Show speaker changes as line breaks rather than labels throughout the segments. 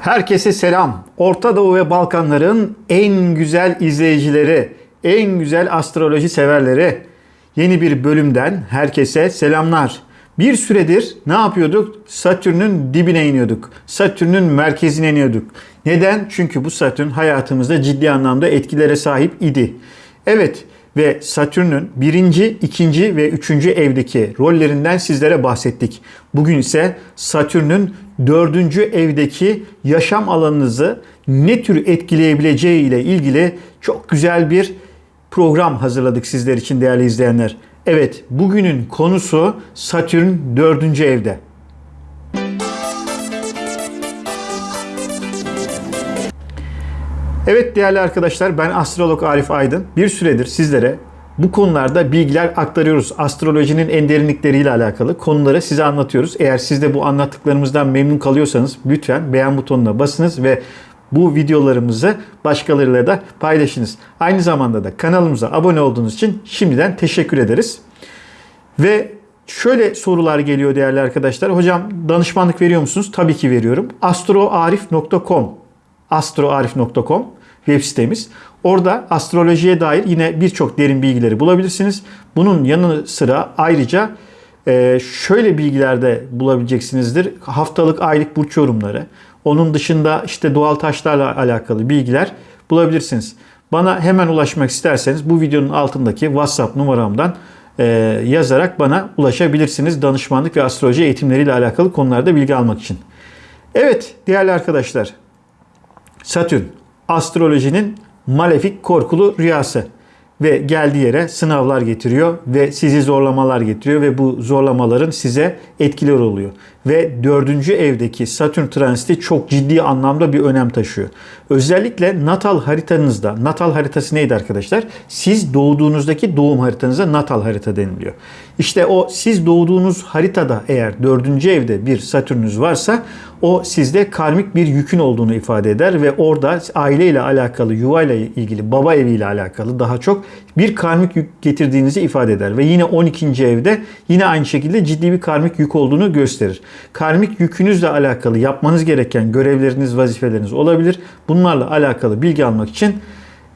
Herkese selam. Orta Doğu ve Balkanların en güzel izleyicileri, en güzel astroloji severleri. Yeni bir bölümden herkese selamlar. Bir süredir ne yapıyorduk? Satürn'ün dibine iniyorduk. Satürn'ün merkezine iniyorduk. Neden? Çünkü bu Satürn hayatımızda ciddi anlamda etkilere sahip idi. Evet ve Satürn'ün birinci, ikinci ve üçüncü evdeki rollerinden sizlere bahsettik. Bugün ise Satürn'ün dördüncü evdeki yaşam alanınızı ne tür etkileyebileceği ile ilgili çok güzel bir program hazırladık sizler için değerli izleyenler. Evet, bugünün konusu Satürn dördüncü evde. Evet değerli arkadaşlar ben astrolog Arif Aydın. Bir süredir sizlere bu konularda bilgiler aktarıyoruz. Astrolojinin en derinlikleriyle alakalı konuları size anlatıyoruz. Eğer siz de bu anlattıklarımızdan memnun kalıyorsanız lütfen beğen butonuna basınız ve bu videolarımızı başkalarıyla da paylaşınız. Aynı zamanda da kanalımıza abone olduğunuz için şimdiden teşekkür ederiz. Ve şöyle sorular geliyor değerli arkadaşlar. Hocam danışmanlık veriyor musunuz? Tabii ki veriyorum. astroarif.com astroarif.com web sitemiz. Orada astrolojiye dair yine birçok derin bilgileri bulabilirsiniz. Bunun yanı sıra ayrıca e, şöyle bilgiler de bulabileceksinizdir. Haftalık, aylık burç yorumları. Onun dışında işte doğal taşlarla alakalı bilgiler bulabilirsiniz. Bana hemen ulaşmak isterseniz bu videonun altındaki WhatsApp numaramdan e, yazarak bana ulaşabilirsiniz. Danışmanlık ve astroloji eğitimleriyle alakalı konularda bilgi almak için. Evet değerli arkadaşlar Satürn astrolojinin malefik korkulu rüyası ve geldiği yere sınavlar getiriyor ve sizi zorlamalar getiriyor ve bu zorlamaların size etkiler oluyor. Ve dördüncü evdeki Satürn transiti çok ciddi anlamda bir önem taşıyor. Özellikle natal haritanızda, natal haritası neydi arkadaşlar? Siz doğduğunuzdaki doğum haritanıza natal harita deniliyor. İşte o siz doğduğunuz haritada eğer dördüncü evde bir Satürnünüz varsa o sizde karmik bir yükün olduğunu ifade eder ve orada aileyle alakalı, yuvayla ilgili, baba eviyle alakalı daha çok bir karmik yük getirdiğinizi ifade eder. Ve yine 12. evde yine aynı şekilde ciddi bir karmik yük olduğunu gösterir. Karmik yükünüzle alakalı yapmanız gereken görevleriniz, vazifeleriniz olabilir. Bunlarla alakalı bilgi almak için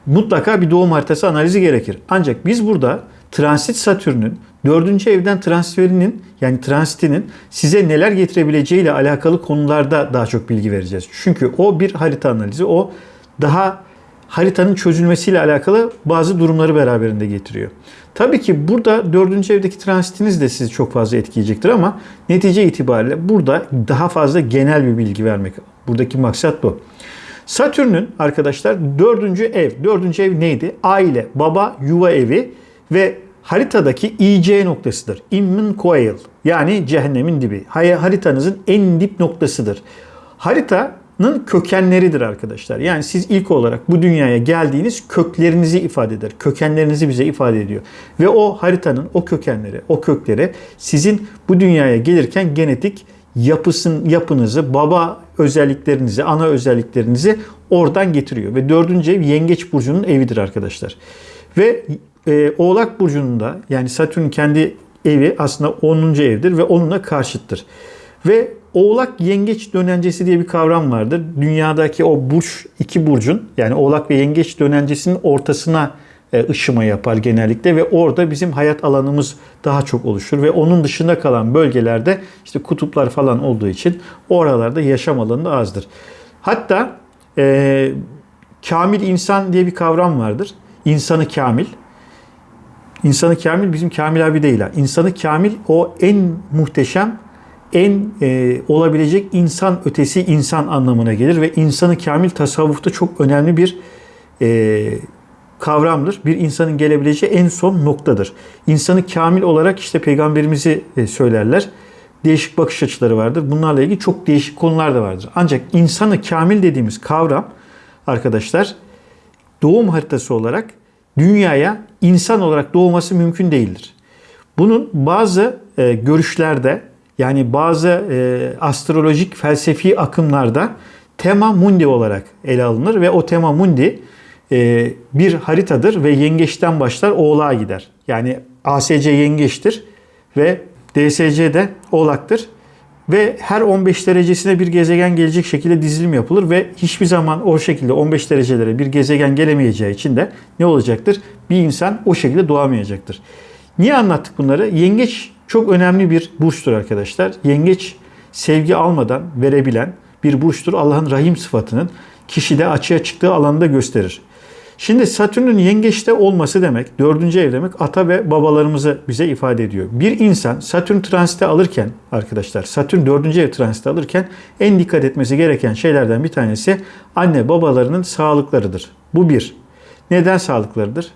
mutlaka bir doğum haritası analizi gerekir. Ancak biz burada transit Satürn'ün dördüncü evden transferinin yani transitinin size neler getirebileceği ile alakalı konularda daha çok bilgi vereceğiz. Çünkü o bir harita analizi, o daha haritanın çözülmesiyle alakalı bazı durumları beraberinde getiriyor. Tabii ki burada dördüncü evdeki transitiniz de sizi çok fazla etkileyecektir ama netice itibariyle burada daha fazla genel bir bilgi vermek. Buradaki maksat bu. Satürn'ün arkadaşlar dördüncü ev. Dördüncü ev neydi? Aile, baba, yuva evi ve haritadaki IC noktasıdır. Immin Coil yani cehennemin dibi. Haritanızın en dip noktasıdır. Haritanın kökenleridir arkadaşlar. Yani siz ilk olarak bu dünyaya geldiğiniz köklerinizi ifade eder. Kökenlerinizi bize ifade ediyor. Ve o haritanın o kökenleri, o kökleri sizin bu dünyaya gelirken genetik yapısın yapınızı, baba özelliklerinizi, ana özelliklerinizi oradan getiriyor. Ve dördüncü ev Yengeç Burcu'nun evidir arkadaşlar. Ve e, Oğlak Burcu'nda yani Satürn kendi evi aslında 10. evdir ve onunla karşıttır. Ve Oğlak Yengeç dönencesi diye bir kavram vardır. Dünyadaki o burç, iki burcun yani Oğlak ve Yengeç dönencesinin ortasına e, ışıma yapar genellikle ve orada bizim hayat alanımız daha çok oluşur ve onun dışında kalan bölgelerde işte kutuplar falan olduğu için oralarda yaşam alanı da azdır. Hatta e, kamil insan diye bir kavram vardır. İnsanı kamil. İnsanı kamil bizim Kamil abi değil. İnsanı kamil o en muhteşem, en e, olabilecek insan ötesi insan anlamına gelir ve insanı kamil tasavvufta çok önemli bir e, kavramdır. Bir insanın gelebileceği en son noktadır. İnsanı kamil olarak işte peygamberimizi e, söylerler. Değişik bakış açıları vardır. Bunlarla ilgili çok değişik konular da vardır. Ancak insanı kamil dediğimiz kavram arkadaşlar doğum haritası olarak dünyaya insan olarak doğması mümkün değildir. Bunun bazı e, görüşlerde yani bazı e, astrolojik felsefi akımlarda tema mundi olarak ele alınır ve o tema mundi e, bir haritadır ve yengeçten başlar oğlağa gider. Yani ASC yengeçtir ve DSC de oğlaktır. Ve her 15 derecesine bir gezegen gelecek şekilde dizilim yapılır ve hiçbir zaman o şekilde 15 derecelere bir gezegen gelemeyeceği için de ne olacaktır? Bir insan o şekilde doğamayacaktır. Niye anlattık bunları? Yengeç çok önemli bir burçtur arkadaşlar. Yengeç sevgi almadan verebilen bir burçtur. Allah'ın rahim sıfatının kişide açığa çıktığı alanda gösterir. Şimdi Satürn'ün yengeçte olması demek, dördüncü ev demek ata ve babalarımızı bize ifade ediyor. Bir insan Satürn transite alırken arkadaşlar, Satürn dördüncü ev transite alırken en dikkat etmesi gereken şeylerden bir tanesi anne babalarının sağlıklarıdır. Bu bir. Neden sağlıklarıdır?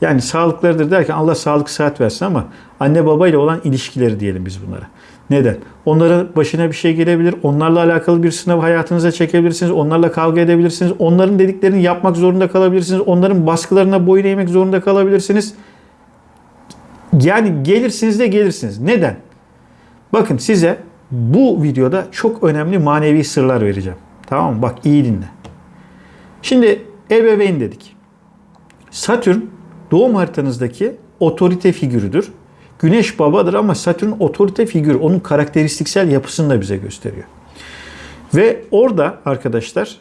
Yani sağlıklarıdır derken Allah sağlık sıhhat versin ama anne baba ile olan ilişkileri diyelim biz bunlara. Neden? Onların başına bir şey gelebilir. Onlarla alakalı bir sınav hayatınıza çekebilirsiniz. Onlarla kavga edebilirsiniz. Onların dediklerini yapmak zorunda kalabilirsiniz. Onların baskılarına boyun eğmek zorunda kalabilirsiniz. Yani gelirsiniz de gelirsiniz. Neden? Bakın size bu videoda çok önemli manevi sırlar vereceğim. Tamam mı? Bak iyi dinle. Şimdi ebeveyn dedik. Satürn doğum haritanızdaki otorite figürüdür. Güneş babadır ama Satürn otorite figürü. Onun karakteristiksel yapısını da bize gösteriyor. Ve orada arkadaşlar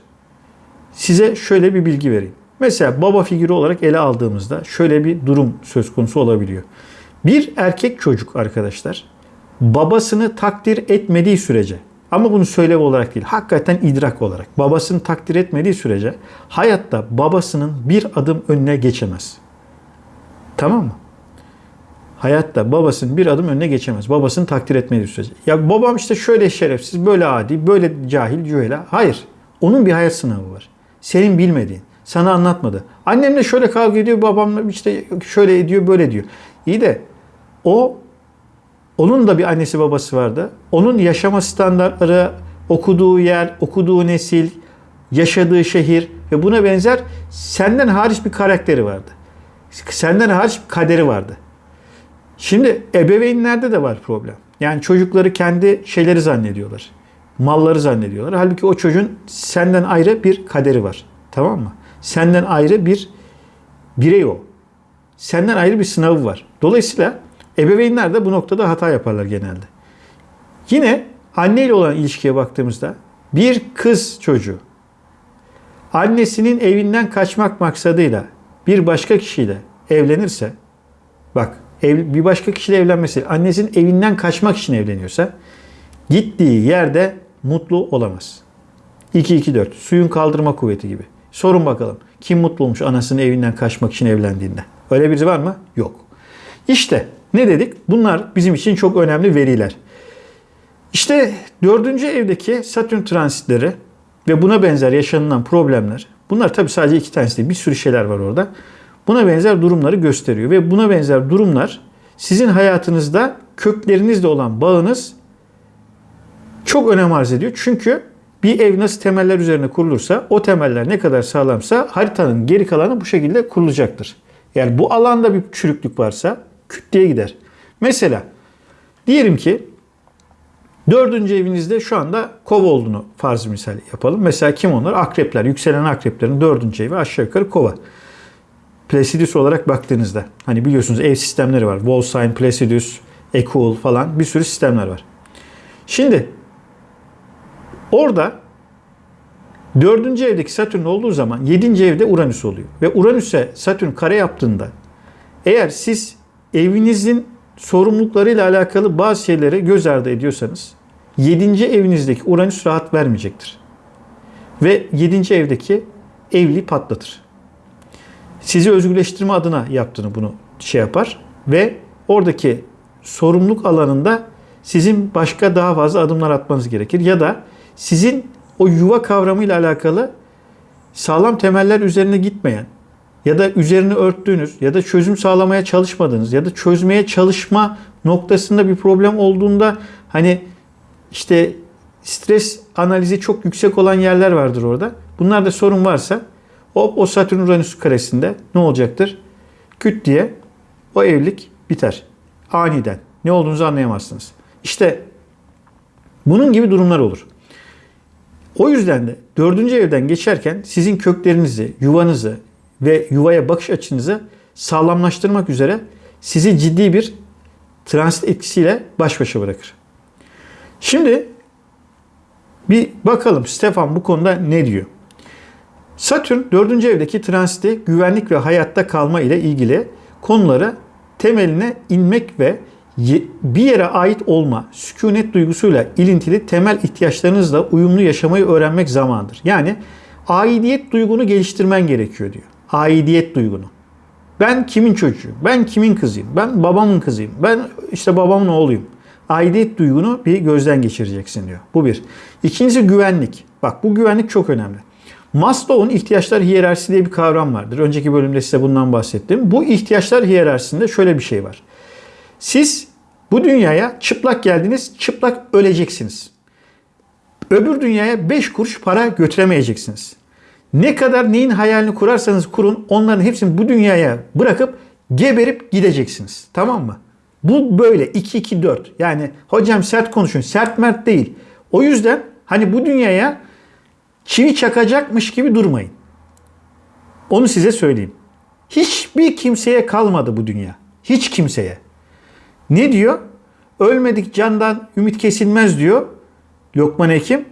size şöyle bir bilgi vereyim. Mesela baba figürü olarak ele aldığımızda şöyle bir durum söz konusu olabiliyor. Bir erkek çocuk arkadaşlar babasını takdir etmediği sürece ama bunu söylev olarak değil, hakikaten idrak olarak babasını takdir etmediği sürece hayatta babasının bir adım önüne geçemez. Tamam mı? Hayatta babasının bir adım önüne geçemez. Babasını takdir etmediği sürece. Ya babam işte şöyle şerefsiz, böyle adi, böyle cahil, cühela. Hayır. Onun bir hayat sınavı var. Senin bilmediğin. Sana anlatmadı. Annemle şöyle kavga ediyor, babamla işte şöyle ediyor, böyle diyor. İyi de o onun da bir annesi babası vardı. Onun yaşama standartları, okuduğu yer, okuduğu nesil, yaşadığı şehir ve buna benzer senden hariç bir karakteri vardı. Senden hariç kaderi vardı. Şimdi ebeveynlerde de var problem. Yani çocukları kendi şeyleri zannediyorlar. Malları zannediyorlar. Halbuki o çocuğun senden ayrı bir kaderi var. Tamam mı? Senden ayrı bir birey o. Senden ayrı bir sınavı var. Dolayısıyla ebeveynler de bu noktada hata yaparlar genelde. Yine anne ile olan ilişkiye baktığımızda bir kız çocuğu annesinin evinden kaçmak maksadıyla bir başka kişiyle evlenirse bak ev, bir başka kişiyle evlenmesi annesinin evinden kaçmak için evleniyorsa gittiği yerde mutlu olamaz. 2-2-4 suyun kaldırma kuvveti gibi. Sorun bakalım kim mutlu olmuş anasının evinden kaçmak için evlendiğinde? Öyle birisi var mı? Yok. İşte ne dedik? Bunlar bizim için çok önemli veriler. İşte dördüncü evdeki Satürn transitleri ve buna benzer yaşanılan problemler. Bunlar tabii sadece iki tanesi değil. Bir sürü şeyler var orada. Buna benzer durumları gösteriyor. Ve buna benzer durumlar sizin hayatınızda köklerinizle olan bağınız çok önem arz ediyor. Çünkü bir ev nasıl temeller üzerine kurulursa o temeller ne kadar sağlamsa haritanın geri kalanı bu şekilde kurulacaktır. Yani bu alanda bir çürüklük varsa küt diye gider. Mesela diyelim ki dördüncü evinizde şu anda kova olduğunu farz misal yapalım. Mesela kim onlar? Akrepler. Yükselen akreplerin dördüncü evi aşağı yukarı kova. Placidus olarak baktığınızda hani biliyorsunuz ev sistemleri var. Wallsign, Placidus, Equal falan bir sürü sistemler var. Şimdi orada dördüncü evdeki Satürn olduğu zaman yedinci evde Uranüs oluyor. Ve Uranüs'e Satürn kare yaptığında eğer siz evinizin sorumluluklarıyla alakalı bazı şeyleri göz ardı ediyorsanız 7. evinizdeki Uranüs rahat vermeyecektir. Ve 7. evdeki evli patlatır. Sizi özgürleştirme adına yaptığını bunu şey yapar ve oradaki sorumluluk alanında sizin başka daha fazla adımlar atmanız gerekir ya da sizin o yuva kavramıyla alakalı sağlam temeller üzerine gitmeyen ya da üzerine örttüğünüz ya da çözüm sağlamaya çalışmadığınız ya da çözmeye çalışma noktasında bir problem olduğunda hani işte stres analizi çok yüksek olan yerler vardır orada. Bunlarda sorun varsa o, o Satürn Uranüs karesinde ne olacaktır? Küt diye o evlilik biter. Aniden. Ne olduğunuzu anlayamazsınız. İşte bunun gibi durumlar olur. O yüzden de dördüncü evden geçerken sizin köklerinizi, yuvanızı, ve yuvaya bakış açınızı sağlamlaştırmak üzere sizi ciddi bir transit etkisiyle baş başa bırakır. Şimdi bir bakalım Stefan bu konuda ne diyor? Satürn 4. evdeki transiti güvenlik ve hayatta kalma ile ilgili konuları temeline inmek ve bir yere ait olma, sükunet duygusuyla ilintili temel ihtiyaçlarınızla uyumlu yaşamayı öğrenmek zamandır. Yani aidiyet duygunu geliştirmen gerekiyor diyor. Aidiyet duygunu. Ben kimin çocuğuyum? Ben kimin kızıyım? Ben babamın kızıyım. Ben işte babamın oğluyum. Aidiyet duygunu bir gözden geçireceksin diyor. Bu bir. İkincisi güvenlik. Bak bu güvenlik çok önemli. Maslow'un ihtiyaçlar hiyerarşisi diye bir kavram vardır. Önceki bölümde size bundan bahsettim. Bu ihtiyaçlar hiyerarşisinde şöyle bir şey var. Siz bu dünyaya çıplak geldiniz, çıplak öleceksiniz. Öbür dünyaya 5 kuruş para götüremeyeceksiniz. Ne kadar neyin hayalini kurarsanız kurun onların hepsini bu dünyaya bırakıp geberip gideceksiniz. Tamam mı? Bu böyle 2-2-4. Yani hocam sert konuşun. Sert mert değil. O yüzden hani bu dünyaya çivi çakacakmış gibi durmayın. Onu size söyleyeyim. Hiçbir kimseye kalmadı bu dünya. Hiç kimseye. Ne diyor? Ölmedik candan ümit kesilmez diyor. Lokman Hekim.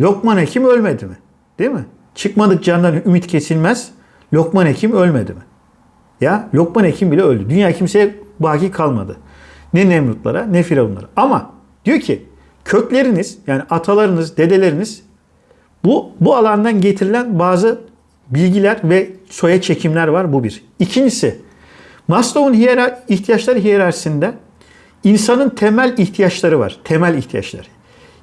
Lokman Hekim ölmedi mi? Değil mi? Çıkmadık candan ümit kesilmez. Lokman Hekim ölmedi mi? Ya Lokman Hekim bile öldü. Dünya kimseye baki kalmadı. Ne Nemrutlara ne Firavunlara. Ama diyor ki kökleriniz yani atalarınız, dedeleriniz bu, bu alandan getirilen bazı bilgiler ve soya çekimler var. Bu bir. İkincisi Maslow'un hiyerar ihtiyaçları hiyerarşisinde insanın temel ihtiyaçları var. Temel ihtiyaçları.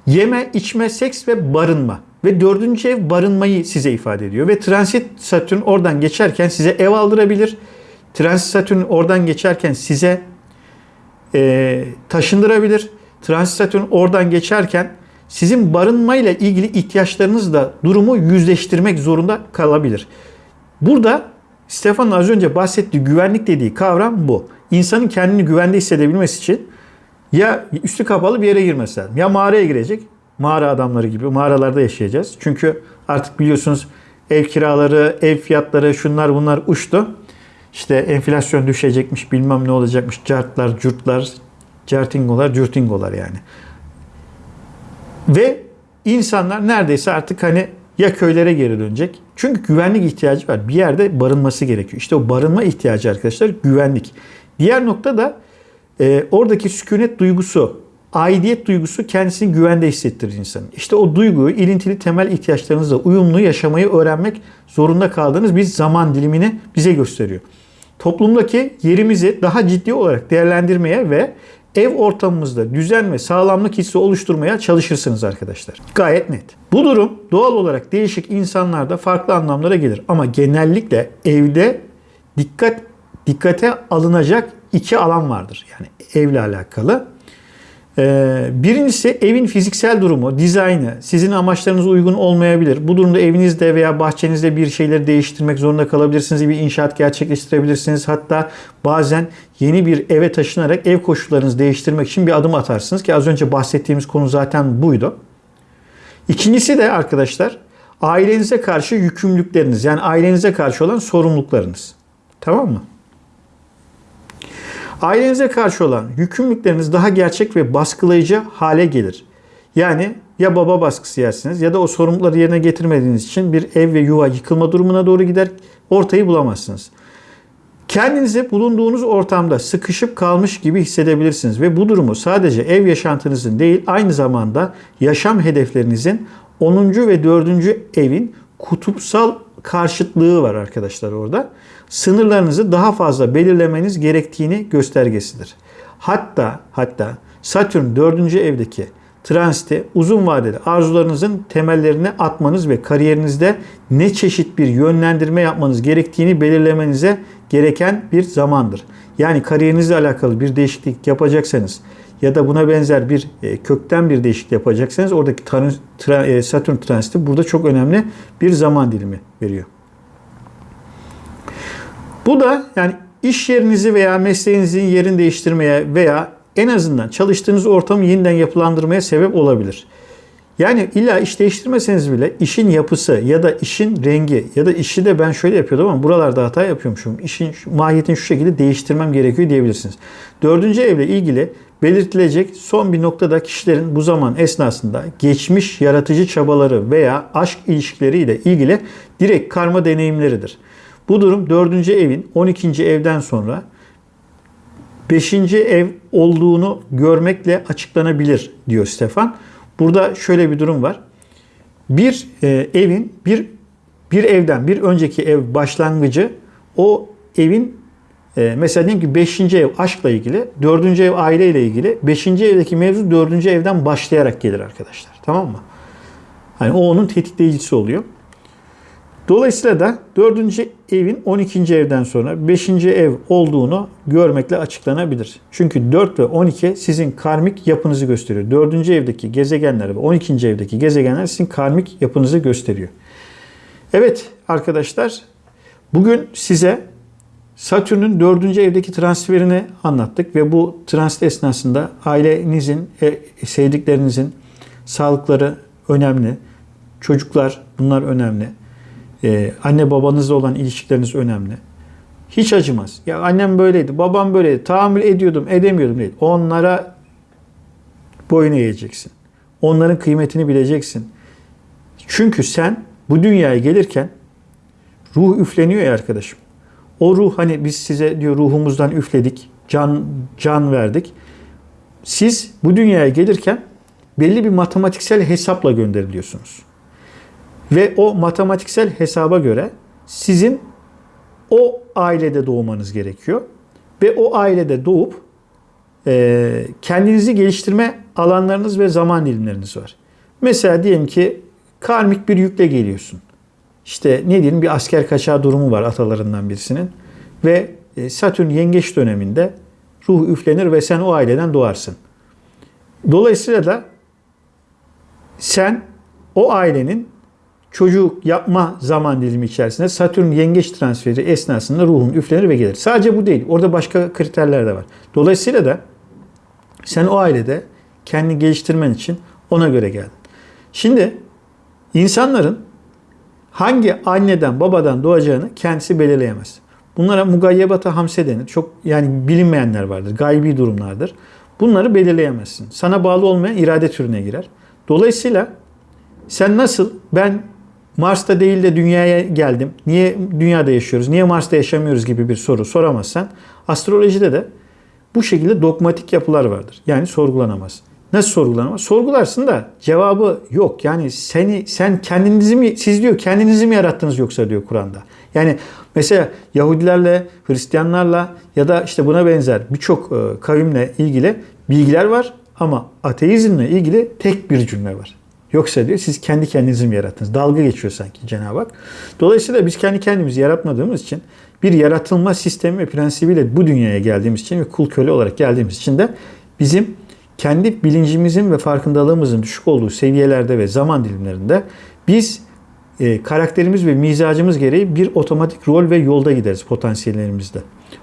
Yeme, içme, seks ve barınma. Ve dördüncü ev barınmayı size ifade ediyor. Ve transit Satürn oradan geçerken size ev aldırabilir. Transit Satürn oradan geçerken size e, taşındırabilir. Transit Satürn oradan geçerken sizin barınmayla ilgili ihtiyaçlarınızla durumu yüzleştirmek zorunda kalabilir. Burada Stefan'ın az önce bahsettiği güvenlik dediği kavram bu. İnsanın kendini güvende hissedebilmesi için ya üstü kapalı bir yere girmesi lazım. Ya mağaraya girecek. Mağara adamları gibi mağaralarda yaşayacağız. Çünkü artık biliyorsunuz ev kiraları, ev fiyatları şunlar bunlar uçtu. İşte enflasyon düşecekmiş bilmem ne olacakmış. Cartlar, curtlar, cartingolar, curtingolar yani. Ve insanlar neredeyse artık hani ya köylere geri dönecek. Çünkü güvenlik ihtiyacı var. Bir yerde barınması gerekiyor. İşte o barınma ihtiyacı arkadaşlar güvenlik. Diğer nokta da e, oradaki sükunet duygusu, aidiyet duygusu kendisini güvende hissettirir insanın. İşte o duyguyu ilintili temel ihtiyaçlarınızla uyumlu yaşamayı öğrenmek zorunda kaldığınız bir zaman dilimini bize gösteriyor. Toplumdaki yerimizi daha ciddi olarak değerlendirmeye ve ev ortamımızda düzen ve sağlamlık hissi oluşturmaya çalışırsınız arkadaşlar. Gayet net. Bu durum doğal olarak değişik insanlarda farklı anlamlara gelir ama genellikle evde dikkat dikkate alınacak iki alan vardır. Yani evle alakalı. Ee, birincisi evin fiziksel durumu, dizaynı sizin amaçlarınıza uygun olmayabilir. Bu durumda evinizde veya bahçenizde bir şeyleri değiştirmek zorunda kalabilirsiniz. Bir inşaat gerçekleştirebilirsiniz. Hatta bazen yeni bir eve taşınarak ev koşullarınızı değiştirmek için bir adım atarsınız ki az önce bahsettiğimiz konu zaten buydu. İkincisi de arkadaşlar ailenize karşı yükümlülükleriniz yani ailenize karşı olan sorumluluklarınız. Tamam mı? Ailenize karşı olan yükümlülükleriniz daha gerçek ve baskılayıcı hale gelir. Yani ya baba baskısı yersiniz ya da o sorumlulukları yerine getirmediğiniz için bir ev ve yuva yıkılma durumuna doğru gider. Ortayı bulamazsınız. Kendinizi bulunduğunuz ortamda sıkışıp kalmış gibi hissedebilirsiniz ve bu durumu sadece ev yaşantınızın değil aynı zamanda yaşam hedeflerinizin 10. ve 4. evin kutupsal karşıtlığı var arkadaşlar orada. Sınırlarınızı daha fazla belirlemeniz gerektiğini göstergesidir. Hatta hatta Satürn 4. evdeki transite uzun vadeli arzularınızın temellerini atmanız ve kariyerinizde ne çeşit bir yönlendirme yapmanız gerektiğini belirlemenize gereken bir zamandır. Yani kariyerinizle alakalı bir değişiklik yapacaksanız ya da buna benzer bir e, kökten bir değişiklik yapacaksanız oradaki e, Satürn transiti burada çok önemli bir zaman dilimi veriyor. Bu da yani iş yerinizi veya mesleğinizin yerini değiştirmeye veya en azından çalıştığınız ortamı yeniden yapılandırmaya sebep olabilir. Yani illa iş değiştirmeseniz bile işin yapısı ya da işin rengi ya da işi de ben şöyle yapıyordum ama buralarda hata yapıyormuşum. İşin mahiyetini şu şekilde değiştirmem gerekiyor diyebilirsiniz. Dördüncü evle ilgili belirtilecek son bir noktada kişilerin bu zaman esnasında geçmiş yaratıcı çabaları veya aşk ilişkileriyle ilgili direkt karma deneyimleridir. Bu durum dördüncü evin 12. evden sonra beşinci ev olduğunu görmekle açıklanabilir diyor Stefan. Burada şöyle bir durum var. Bir e, evin bir bir evden bir önceki ev başlangıcı o evin e, mesela diyelim ki 5. ev aşkla ilgili, 4. ev aileyle ilgili, 5. evdeki mevzu 4. evden başlayarak gelir arkadaşlar. Tamam mı? Hani o onun tetikleyicisi oluyor. Dolayısıyla da 4. evin 12. evden sonra 5. ev olduğunu görmekle açıklanabilir. Çünkü 4 ve 12 sizin karmik yapınızı gösteriyor. 4. evdeki gezegenler ve 12. evdeki gezegenler sizin karmik yapınızı gösteriyor. Evet arkadaşlar bugün size Satürn'ün 4. evdeki transferini anlattık ve bu transit esnasında ailenizin, e, sevdiklerinizin sağlıkları önemli. Çocuklar bunlar önemli. Ee, anne babanızla olan ilişkileriniz önemli. Hiç acımaz. Ya annem böyleydi, babam böyleydi. Tahammül ediyordum, edemiyordum değil. Onlara boyun eğeceksin. Onların kıymetini bileceksin. Çünkü sen bu dünyaya gelirken ruh üfleniyor ya arkadaşım. O ruh hani biz size diyor ruhumuzdan üfledik, can can verdik. Siz bu dünyaya gelirken belli bir matematiksel hesapla gönderiliyorsunuz. Ve o matematiksel hesaba göre sizin o ailede doğmanız gerekiyor. Ve o ailede doğup e, kendinizi geliştirme alanlarınız ve zaman dilimleriniz var. Mesela diyelim ki karmik bir yükle geliyorsun. İşte ne diyelim bir asker kaçağı durumu var atalarından birisinin. Ve e, Satürn yengeç döneminde ruh üflenir ve sen o aileden doğarsın. Dolayısıyla da sen o ailenin çocuk yapma zaman dilimi içerisinde Satürn yengeç transferi esnasında ruhun üflenir ve gelir. Sadece bu değil. Orada başka kriterler de var. Dolayısıyla da sen o ailede kendini geliştirmen için ona göre geldin. Şimdi insanların hangi anneden babadan doğacağını kendisi belirleyemez. Bunlara mugayyebata hamse denir. Çok yani bilinmeyenler vardır. Gaybi durumlardır. Bunları belirleyemezsin. Sana bağlı olmayan irade türüne girer. Dolayısıyla sen nasıl ben Mars'ta değil de dünyaya geldim. Niye dünyada yaşıyoruz? Niye Mars'ta yaşamıyoruz gibi bir soru soramazsan astrolojide de bu şekilde dogmatik yapılar vardır. Yani sorgulanamaz. Nasıl sorgulanamaz? Sorgularsın da cevabı yok. Yani seni sen kendinizi mi siz diyor kendinizi mi yarattınız yoksa diyor Kur'an'da. Yani mesela Yahudilerle, Hristiyanlarla ya da işte buna benzer birçok e, kavimle ilgili bilgiler var ama ateizmle ilgili tek bir cümle var. Yoksa diyor siz kendi kendinizi mi yarattınız? Dalga geçiyor sanki Cenab-ı Hak. Dolayısıyla biz kendi kendimizi yaratmadığımız için bir yaratılma sistemi ve prensibiyle bu dünyaya geldiğimiz için ve kul köle olarak geldiğimiz için de bizim kendi bilincimizin ve farkındalığımızın düşük olduğu seviyelerde ve zaman dilimlerinde biz e, karakterimiz ve mizacımız gereği bir otomatik rol ve yolda gideriz potansiyellerimizde.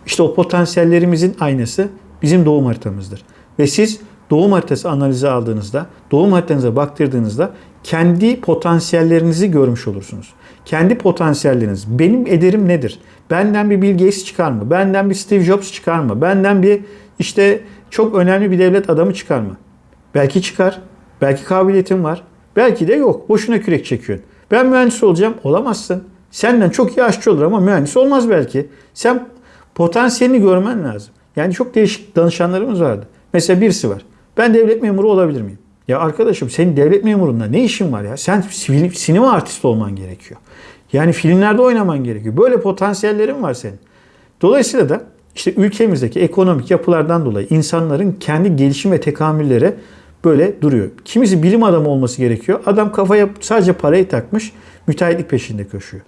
İşte o potansiyellerimizin aynası bizim doğum haritamızdır. Ve siz doğum haritası analizi aldığınızda, doğum haritanıza baktırdığınızda kendi potansiyellerinizi görmüş olursunuz. Kendi potansiyelleriniz, benim ederim nedir? Benden bir Bill Gates çıkar mı? Benden bir Steve Jobs çıkar mı? Benden bir işte çok önemli bir devlet adamı çıkar mı? Belki çıkar. Belki kabiliyetin var. Belki de yok. Boşuna kürek çekiyorsun. Ben mühendis olacağım. Olamazsın. Senden çok iyi aşçı olur ama mühendis olmaz belki. Sen potansiyelini görmen lazım. Yani çok değişik danışanlarımız vardı. Mesela birisi var. Ben devlet memuru olabilir miyim? Ya arkadaşım senin devlet memurunda ne işin var ya? Sen sinema artisti olman gerekiyor. Yani filmlerde oynaman gerekiyor. Böyle potansiyellerin var senin. Dolayısıyla da işte ülkemizdeki ekonomik yapılardan dolayı insanların kendi gelişim ve tekamülleri böyle duruyor. Kimisi bilim adamı olması gerekiyor. Adam kafaya sadece parayı takmış, müteahhitlik peşinde koşuyor.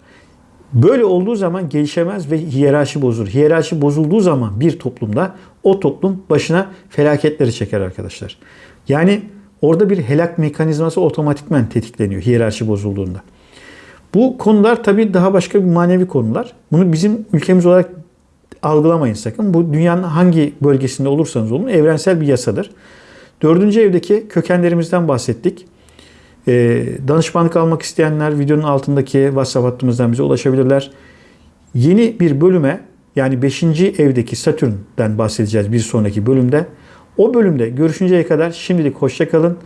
Böyle olduğu zaman gelişemez ve hiyerarşi bozulur. Hiyerarşi bozulduğu zaman bir toplumda o toplum başına felaketleri çeker arkadaşlar. Yani orada bir helak mekanizması otomatikmen tetikleniyor hiyerarşi bozulduğunda. Bu konular tabii daha başka bir manevi konular. Bunu bizim ülkemiz olarak algılamayın sakın. Bu dünyanın hangi bölgesinde olursanız olun evrensel bir yasadır. Dördüncü evdeki kökenlerimizden bahsettik. Ee, danışmanlık almak isteyenler videonun altındaki WhatsApp hattımızdan bize ulaşabilirler. Yeni bir bölüme yani 5. evdeki Satürn'den bahsedeceğiz bir sonraki bölümde. O bölümde görüşünceye kadar şimdilik hoşça kalın.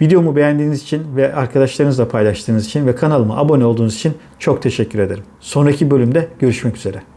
Videomu beğendiğiniz için ve arkadaşlarınızla paylaştığınız için ve kanalıma abone olduğunuz için çok teşekkür ederim. Sonraki bölümde görüşmek üzere.